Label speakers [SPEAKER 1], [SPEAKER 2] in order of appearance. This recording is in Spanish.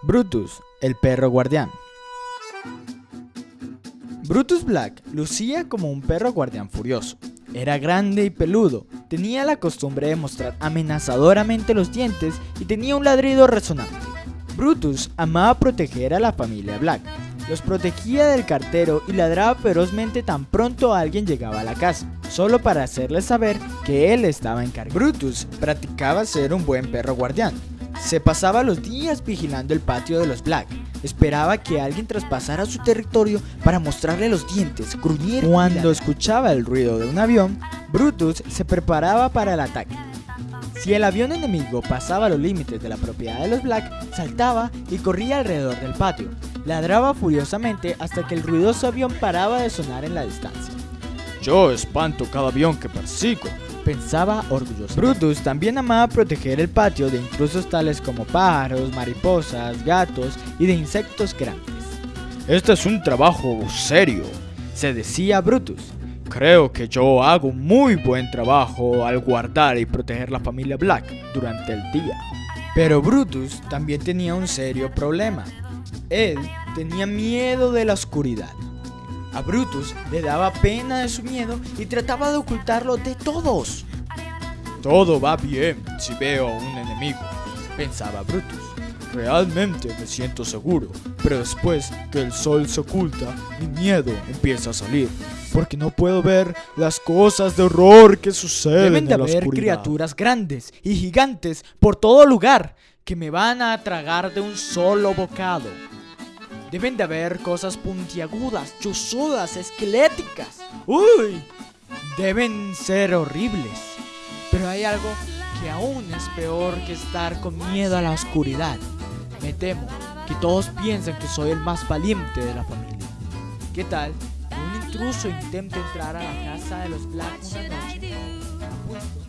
[SPEAKER 1] Brutus, el perro guardián. Brutus Black lucía como un perro guardián furioso. Era grande y peludo, tenía la costumbre de mostrar amenazadoramente los dientes y tenía un ladrido resonante. Brutus amaba proteger a la familia Black. Los protegía del cartero y ladraba ferozmente tan pronto alguien llegaba a la casa, solo para hacerles saber que él estaba encargado. Brutus practicaba ser un buen perro guardián. Se pasaba los días vigilando el patio de los Black. Esperaba que alguien traspasara su territorio para mostrarle los dientes, gruñir. Cuando escuchaba el ruido de un avión, Brutus se preparaba para el ataque. Si el avión enemigo pasaba los límites de la propiedad de los Black, saltaba y corría alrededor del patio. Ladraba furiosamente hasta que el ruidoso avión paraba de sonar en la distancia.
[SPEAKER 2] Yo espanto cada avión que persigo,
[SPEAKER 1] pensaba orgulloso. Brutus también amaba proteger el patio de intrusos tales como pájaros, mariposas, gatos y de insectos grandes.
[SPEAKER 2] Este es un trabajo serio, se decía Brutus. Creo que yo hago muy buen trabajo al guardar y proteger la familia Black durante el día.
[SPEAKER 1] Pero Brutus también tenía un serio problema. Él tenía miedo de la oscuridad. A Brutus le daba pena de su miedo y trataba de ocultarlo de todos.
[SPEAKER 2] Todo va bien si veo a un enemigo, pensaba Brutus. Realmente me siento seguro, pero después que el sol se oculta, mi miedo empieza a salir, porque no puedo ver las cosas de horror que suceden
[SPEAKER 1] Deben de
[SPEAKER 2] en la
[SPEAKER 1] haber
[SPEAKER 2] oscuridad.
[SPEAKER 1] criaturas grandes y gigantes por todo lugar que me van a tragar de un solo bocado. Deben de haber cosas puntiagudas, chuzudas, esqueléticas. ¡Uy! Deben ser horribles. Pero hay algo que aún es peor que estar con miedo a la oscuridad. Me temo que todos piensan que soy el más valiente de la familia. ¿Qué tal que un intruso intente entrar a la casa de los Black una noche